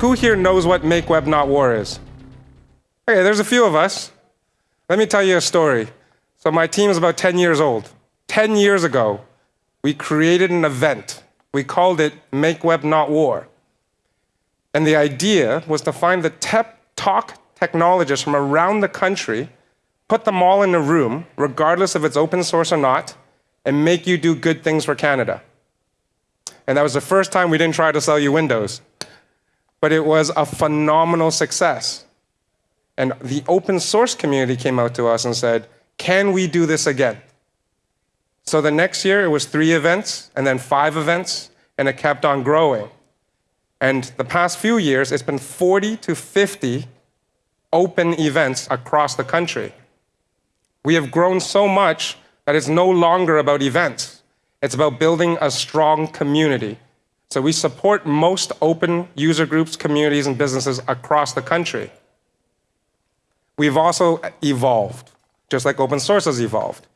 Who here knows what Make Web Not War is? Okay, there's a few of us. Let me tell you a story. So my team is about 10 years old. 10 years ago, we created an event. We called it Make Web Not War. And the idea was to find the top talk technologists from around the country, put them all in a room, regardless if it's open source or not, and make you do good things for Canada. And that was the first time we didn't try to sell you Windows. But it was a phenomenal success. And the open source community came out to us and said, can we do this again? So the next year it was three events and then five events, and it kept on growing. And the past few years, it's been 40 to 50 open events across the country. We have grown so much that it's no longer about events. It's about building a strong community. So we support most open user groups, communities, and businesses across the country. We've also evolved, just like open source has evolved.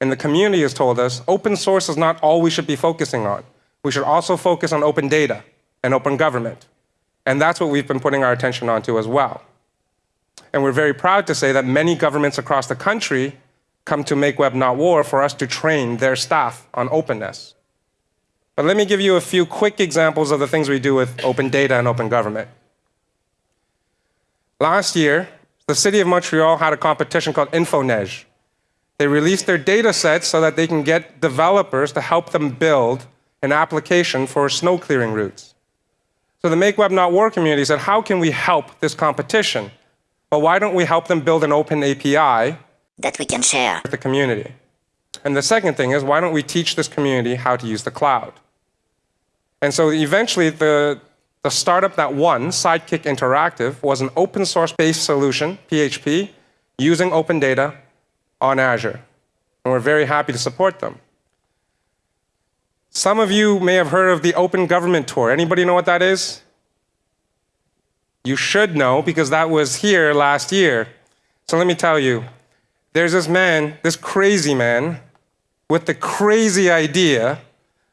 And the community has told us open source is not all we should be focusing on. We should also focus on open data and open government. And that's what we've been putting our attention onto as well. And we're very proud to say that many governments across the country come to Make Web Not War for us to train their staff on openness. But let me give you a few quick examples of the things we do with open data and open government. Last year, the city of Montreal had a competition called InfoNeige. They released their data sets so that they can get developers to help them build an application for snow clearing routes. So the Make Web Not War community said, how can we help this competition? Well, why don't we help them build an open API that we can share with the community? And the second thing is, why don't we teach this community how to use the cloud? And so eventually, the, the startup that won, Sidekick Interactive, was an open source based solution, PHP, using open data on Azure. And we're very happy to support them. Some of you may have heard of the Open Government Tour. Anybody know what that is? You should know because that was here last year. So let me tell you, there's this man, this crazy man, with the crazy idea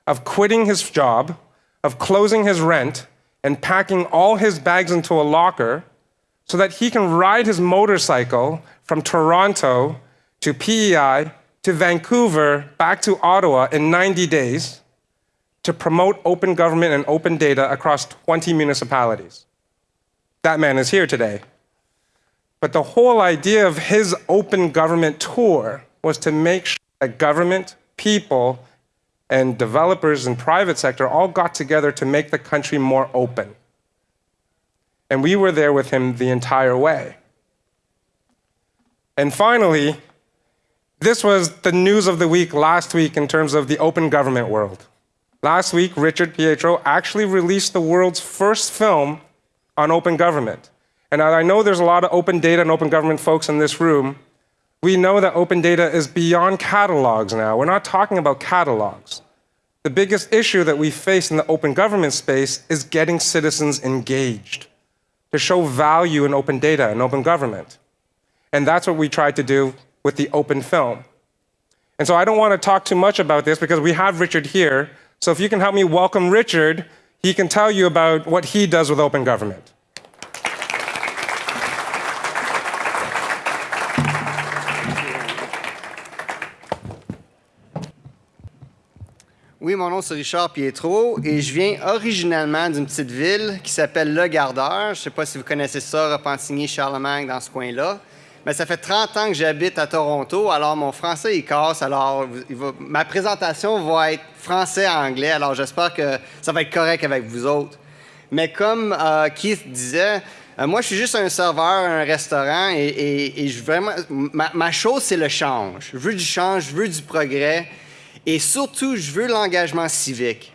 of quitting his job, of closing his rent, and packing all his bags into a locker so that he can ride his motorcycle from Toronto to PEI to Vancouver back to Ottawa in 90 days to promote open government and open data across 20 municipalities. That man is here today. But the whole idea of his open government tour was to make sure that government, people, and developers and private sector all got together to make the country more open. And we were there with him the entire way. And finally, this was the news of the week last week in terms of the open government world. Last week, Richard Pietro actually released the world's first film on open government. And I know there's a lot of open data and open government folks in this room, we know that open data is beyond catalogs now. We're not talking about catalogs. The biggest issue that we face in the open government space is getting citizens engaged to show value in open data and open government. And that's what we tried to do with the open film. And so I don't want to talk too much about this because we have Richard here. So if you can help me welcome Richard, he can tell you about what he does with open government. Oui, mon nom c'est Richard Pietro et je viens originalement d'une petite ville qui s'appelle Le Gardeur. Je ne sais pas si vous connaissez ça, Repentigny, Charlemagne, dans ce coin-là. Mais ça fait 30 ans que j'habite à Toronto, alors mon français il casse, alors ma présentation va être français-anglais, alors j'espère que ça va être correct avec vous autres. Mais comme euh, Keith disait, euh, moi je suis juste un serveur un restaurant et, je, vraiment, ma, ma chose c'est le change. Je veux du change, je veux du progrès. Et surtout, je veux l'engagement civique.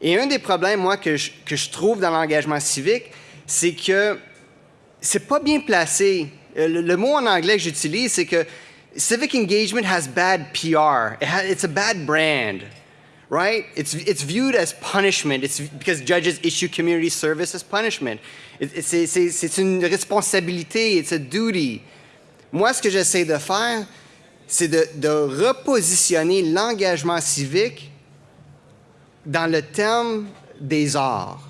Et un des problèmes, moi, que je, trouve dans l'engagement civique, c'est que c'est pas bien placé. Euh, le, mot en anglais que j'utilise, c'est que civic engagement has bad PR. It has, it's a bad brand, right? It's, it's viewed as punishment. It's because judges issue community service as punishment. C'est une responsabilité. It's a duty. Moi, ce que j'essaie de faire, c'est de, repositionner l'engagement civique dans le terme des arts.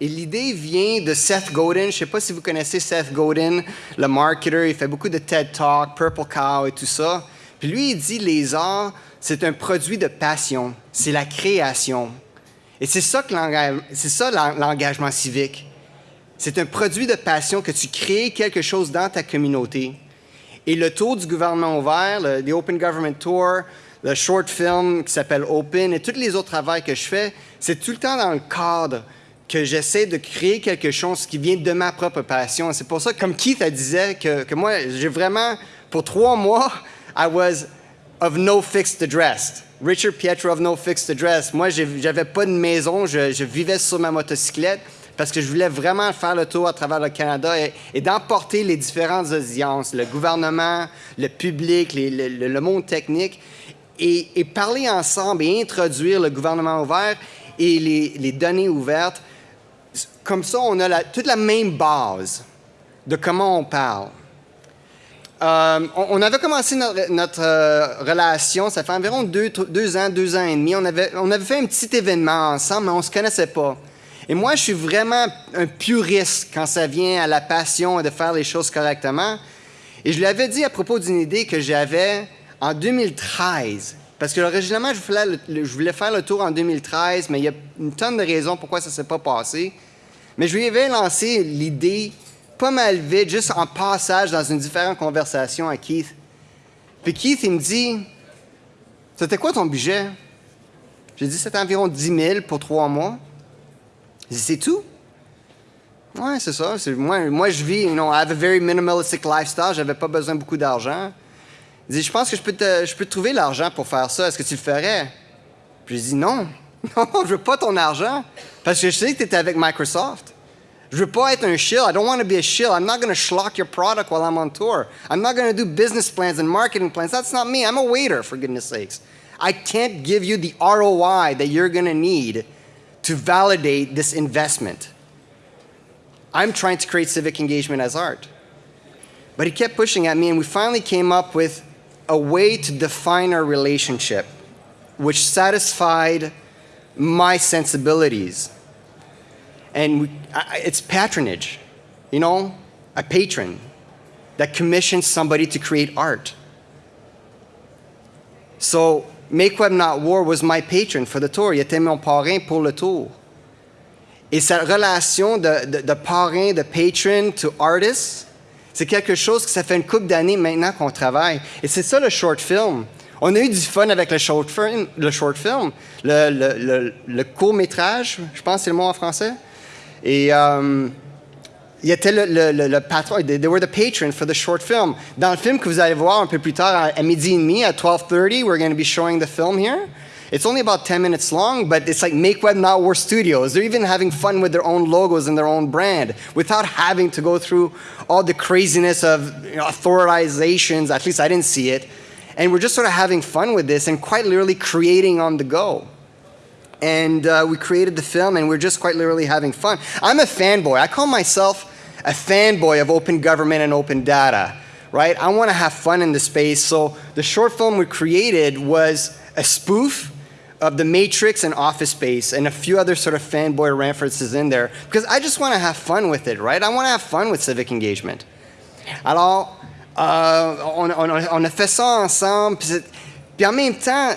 Et l'idée vient de Seth Godin. Je ne sais pas si vous connaissez Seth Godin, le marketer. Il fait beaucoup de TED Talk, Purple Cow et tout ça. Puis lui, il dit les arts, c'est un produit de passion. C'est la création. Et c'est ça que c'est ça l'engagement civique. C'est un produit de passion que tu crées quelque chose dans ta communauté. Et le tour du gouvernement ouvert, le Open Government Tour, le short film qui s'appelle Open et tous les autres travaux que je fais, c'est tout le temps dans le cadre que j'essaie de créer quelque chose qui vient de ma propre passion. C'est pour ça, comme Keith disait, que, que moi, j'ai vraiment, pour trois mois, I was of no fixed address. Richard Pietro of no fixed address. Moi, j'avais pas de maison, je, je vivais sur ma motocyclette parce que je voulais vraiment faire le tour à travers le Canada et, d'emporter les différentes audiences, le gouvernement, le public, le, monde technique, et, parler ensemble et introduire le gouvernement ouvert et les, données ouvertes. Comme ça, on a toute la même base de comment on parle. Euh, on, avait commencé notre, euh, relation, ça fait environ deux, ans, deux ans et demi. On avait, on avait fait un petit événement ensemble, mais on ne se connaissait pas. Et moi, je suis vraiment un puriste quand ça vient à la passion de faire les choses correctement. Et je lui avais dit à propos d'une idée que j'avais en 2013. Parce que originalement, je voulais, faire le tour en 2013, mais il y a une tonne de raisons pourquoi ça ne s'est pas passé. Mais je lui avais lancé l'idée pas mal vite, juste en passage dans une différente conversation à Keith. Puis Keith, il me dit C'était quoi ton budget J'ai dit C'était environ 10 000 pour trois mois. C'est tout? Ouais, c'est ça. Moi, moi, je vis, you know, I have a very minimalistic lifestyle. J'avais pas besoin de beaucoup d'argent. Il dit, je pense que je peux te, je peux te trouver l'argent pour faire ça. Est-ce que tu le ferais? Puis je dis, non. Non, je veux pas ton argent. Parce que je sais que tu étais avec Microsoft. Je veux pas être un shill. I don't want to be a shill. I'm not going to schlock your product while I'm on tour. I'm not going to do business plans and marketing plans. That's not me. I'm a waiter, for goodness sakes. I can't give you the ROI that you're going to need to validate this investment. I'm trying to create civic engagement as art. But he kept pushing at me, and we finally came up with a way to define our relationship which satisfied my sensibilities. And we, I, it's patronage, you know, a patron that commissions somebody to create art. So Make Web Not War was my patron for the tour. Il était mon parrain pour le tour. Et cette relation de, de, parrain, de patron to artist, c'est quelque chose que ça fait une couple d'années maintenant qu'on travaille. Et c'est ça le short film. On a eu du fun avec le short film, le, short film, le, le court métrage, je pense que c'est le mot en français. Et euh, était le, le, le, patron, they were the patron for the short film. Dans le film que vous allez voir un peu plus tard à, midi et demi, at 12.30, we're going to be showing the film here. It's only about 10 minutes long, but it's like Make Web Not War Studios. They're even having fun with their own logos and their own brand without having to go through all the craziness of you know, authorizations. At least I didn't see it. And we're just sort of having fun with this and quite literally creating on the go and uh, we created the film and we're just quite literally having fun. I'm a fanboy. I call myself a fanboy of open government and open data, right? I want to have fun in the space. So the short film we created was a spoof of the Matrix and Office Space and a few other sort of fanboy references in there because I just want to have fun with it, right? I want to have fun with civic engagement. Alors, euh, on, on, on, a fait ça ensemble. Puis, puis, en même temps,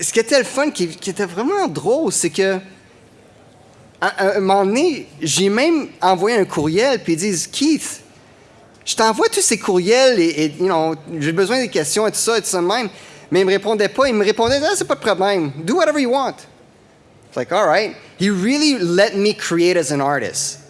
ce qui était le fun, qui, qui était vraiment drôle, c'est que à, un moment donné, j'ai même envoyé un courriel, puis ils disent Keith, je t'envoie tous ces courriels et, you know, j'ai besoin des questions et tout ça et tout ça même. Mais il me répondait pas. Il me répondait, ah, c'est pas de problème. Do whatever you want. It's like, all right. He really let me create as an artist.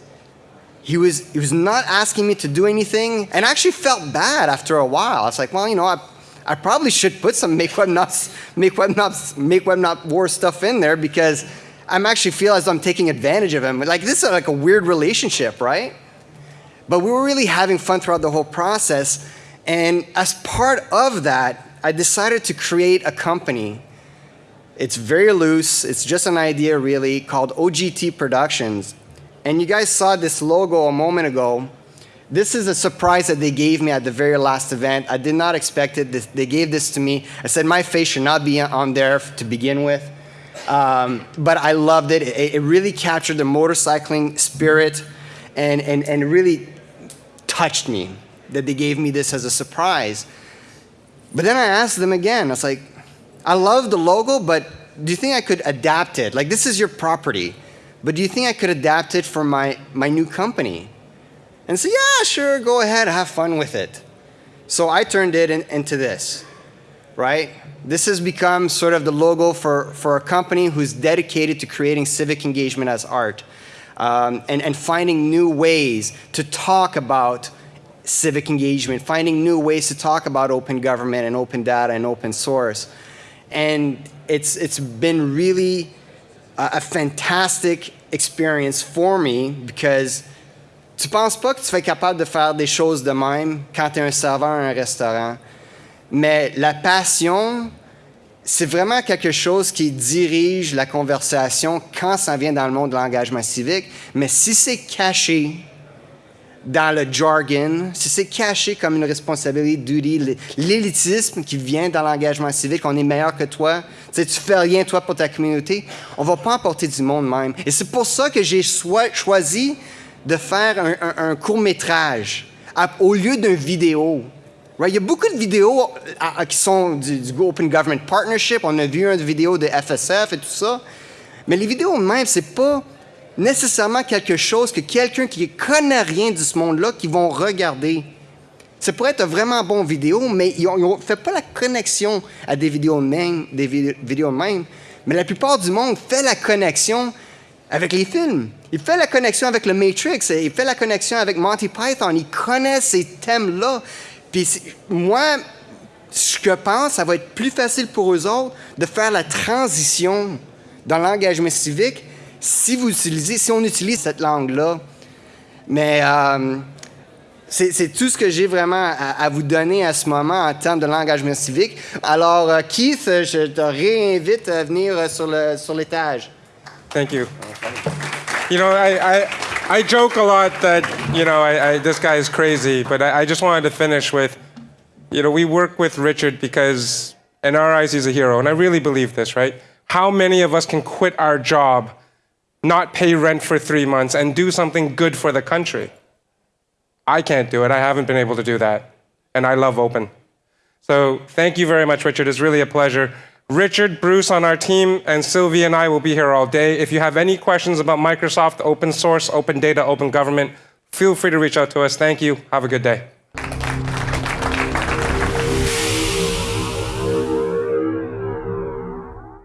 He was, he was not asking me to do anything, and I actually felt bad after a while. I was like, well, you know, I, I probably should put some make web not, make web not, make web not war stuff in there because I'm actually feel as though I'm taking advantage of him. Like this is like a weird relationship, right? But we were really having fun throughout the whole process. And as part of that, I decided to create a company. It's very loose. It's just an idea really called OGT Productions. And you guys saw this logo a moment ago. This is a surprise that they gave me at the very last event. I did not expect it. They gave this to me. I said my face should not be on there to begin with. Um, but I loved it. it. It really captured the motorcycling spirit and, and, and really touched me that they gave me this as a surprise. But then I asked them again, I was like, I love the logo, but do you think I could adapt it? Like, this is your property, but do you think I could adapt it for my, my new company? And say, yeah, sure, go ahead, have fun with it. So I turned it in, into this, right? This has become sort of the logo for, for a company who's dedicated to creating civic engagement as art um, and, and finding new ways to talk about civic engagement, finding new ways to talk about open government and open data and open source. And it's, it's been really a, a fantastic experience for me because tu penses pas que tu être capable de faire des choses de même quand tu es un serveur à un restaurant. Mais la passion, c'est vraiment quelque chose qui dirige la conversation quand ça vient dans le monde de l'engagement civique. Mais si c'est caché, dans le jargon, si c'est caché comme une responsabilité, duty, l'élitisme qui vient dans l'engagement civique, on est meilleur que toi, tu fais rien toi pour ta communauté, on va pas emporter du monde même. Et c'est pour ça que j'ai choisi de faire un, un, court métrage au lieu d'une vidéo. Right? Il y a beaucoup de vidéos qui sont du, Open Government Partnership. On a vu une vidéo de FSF et tout ça. Mais les vidéos même, c'est pas nécessairement quelque chose que quelqu'un qui connaît rien de ce monde-là, qui vont regarder. Ça pourrait être vraiment bon vidéo, mais ils ne font pas la connexion à des vidéos même, des vidéos. Mais la plupart du monde fait la connexion avec les films. Il fait la connexion avec le Matrix, il fait la connexion avec Monty Python, il connaît ces thèmes-là. Puis moi, ce que je pense, ça va être plus facile pour eux autres de faire la transition dans l'engagement civique si vous utilisez, si on utilise cette langue-là, mais euh, c'est tout ce que j'ai vraiment à, vous donner à ce moment en termes de l'engagement civique. Alors, euh, Keith, je te réinvite à venir sur le sur l'étage. Thank you. You know, I, I joke a lot that, you know, I, I, this guy is crazy, but I, I just wanted to finish with, you know, we work with Richard because, in our eyes, he's a hero, and I really believe this, right? How many of us can quit our job not pay rent for three months, and do something good for the country. I can't do it. I haven't been able to do that. And I love open. So thank you very much, Richard. It's really a pleasure. Richard, Bruce on our team, and Sylvie and I will be here all day. If you have any questions about Microsoft, open source, open data, open government, feel free to reach out to us. Thank you. Have a good day.